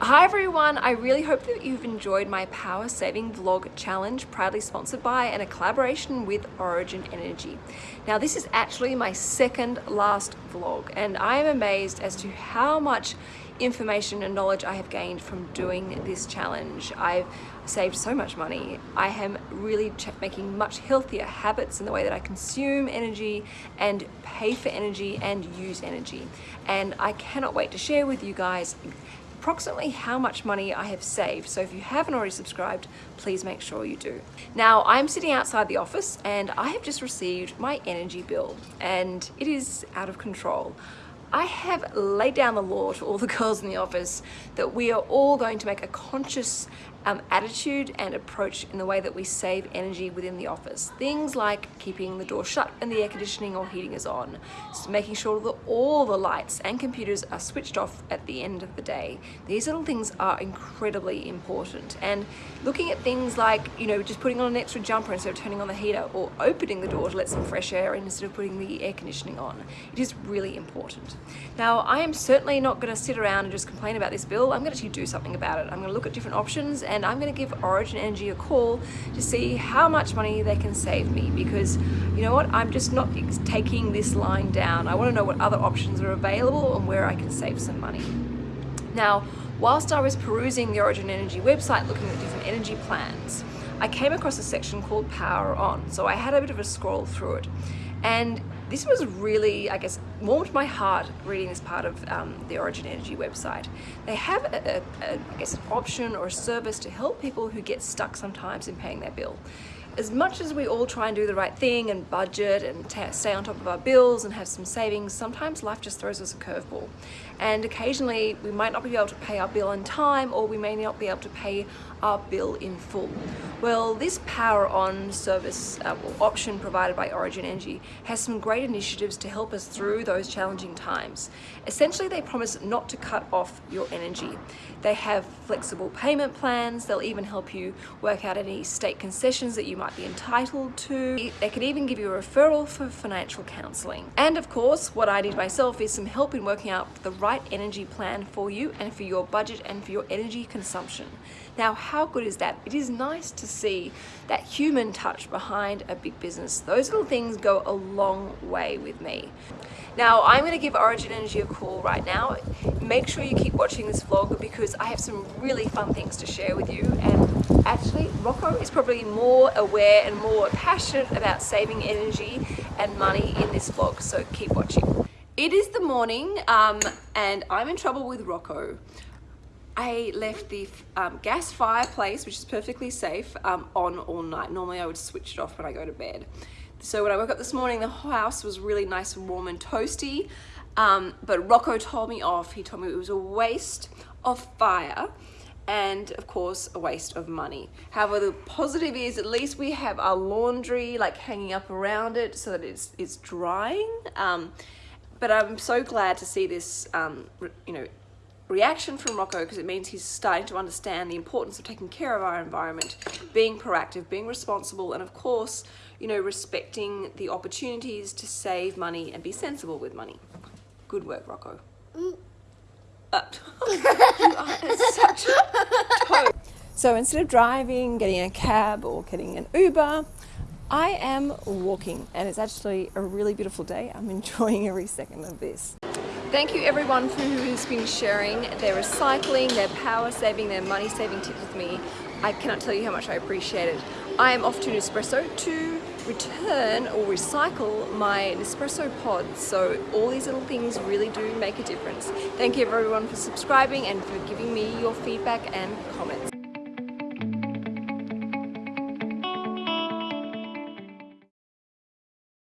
Hi everyone, I really hope that you've enjoyed my power saving vlog challenge proudly sponsored by and a collaboration with Origin Energy. Now this is actually my second last vlog and I am amazed as to how much information and knowledge I have gained from doing this challenge. I've saved so much money. I am really making much healthier habits in the way that I consume energy and pay for energy and use energy. And I cannot wait to share with you guys approximately how much money I have saved. So if you haven't already subscribed, please make sure you do. Now I'm sitting outside the office and I have just received my energy bill and it is out of control. I have laid down the law to all the girls in the office that we are all going to make a conscious um, attitude and approach in the way that we save energy within the office. Things like keeping the door shut and the air conditioning or heating is on, making sure that all the lights and computers are switched off at the end of the day. These little things are incredibly important. And looking at things like, you know, just putting on an extra jumper instead of turning on the heater or opening the door to let some fresh air in instead of putting the air conditioning on. It is really important. Now, I am certainly not going to sit around and just complain about this bill. I'm going to actually do something about it. I'm going to look at different options and I'm going to give Origin Energy a call to see how much money they can save me because you know what? I'm just not taking this line down. I want to know what other options are available and where I can save some money. Now whilst I was perusing the Origin Energy website looking at different energy plans I came across a section called Power On. So I had a bit of a scroll through it. And this was really, I guess, warmed my heart reading this part of um, the Origin Energy website. They have, a, a, a, I guess, an option or a service to help people who get stuck sometimes in paying their bill as much as we all try and do the right thing and budget and stay on top of our bills and have some savings, sometimes life just throws us a curveball. And occasionally we might not be able to pay our bill in time or we may not be able to pay our bill in full. Well, this Power On service uh, option provided by Origin Energy has some great initiatives to help us through those challenging times. Essentially, they promise not to cut off your energy. They have flexible payment plans. They'll even help you work out any state concessions that you might might be entitled to. They can even give you a referral for financial counselling. And of course, what I did myself is some help in working out the right energy plan for you and for your budget and for your energy consumption. Now, how good is that? It is nice to see that human touch behind a big business. Those little things go a long way with me. Now, I'm going to give Origin Energy a call right now. Make sure you keep watching this vlog because I have some really fun things to share with you and actually Rocco is probably more aware and more passionate about saving energy and money in this vlog so keep watching. It is the morning um, and I'm in trouble with Rocco. I left the um, gas fireplace, which is perfectly safe, um, on all night. Normally I would switch it off when I go to bed. So when I woke up this morning, the house was really nice and warm and toasty. Um, but Rocco told me off. He told me it was a waste of fire and of course a waste of money. However, the positive is at least we have our laundry like hanging up around it so that it's, it's drying. Um, but I'm so glad to see this, um, you know, reaction from Rocco because it means he's starting to understand the importance of taking care of our environment, being proactive, being responsible, and of course, you know, respecting the opportunities to save money and be sensible with money. Good work, Rocco. Mm. So instead of driving, getting a cab or getting an Uber, I am walking and it's actually a really beautiful day. I'm enjoying every second of this. Thank you everyone for who has been sharing their recycling, their power saving, their money saving tips with me. I cannot tell you how much I appreciate it. I am off to Nespresso to return or recycle my Nespresso pods. So all these little things really do make a difference. Thank you everyone for subscribing and for giving me your feedback and comments.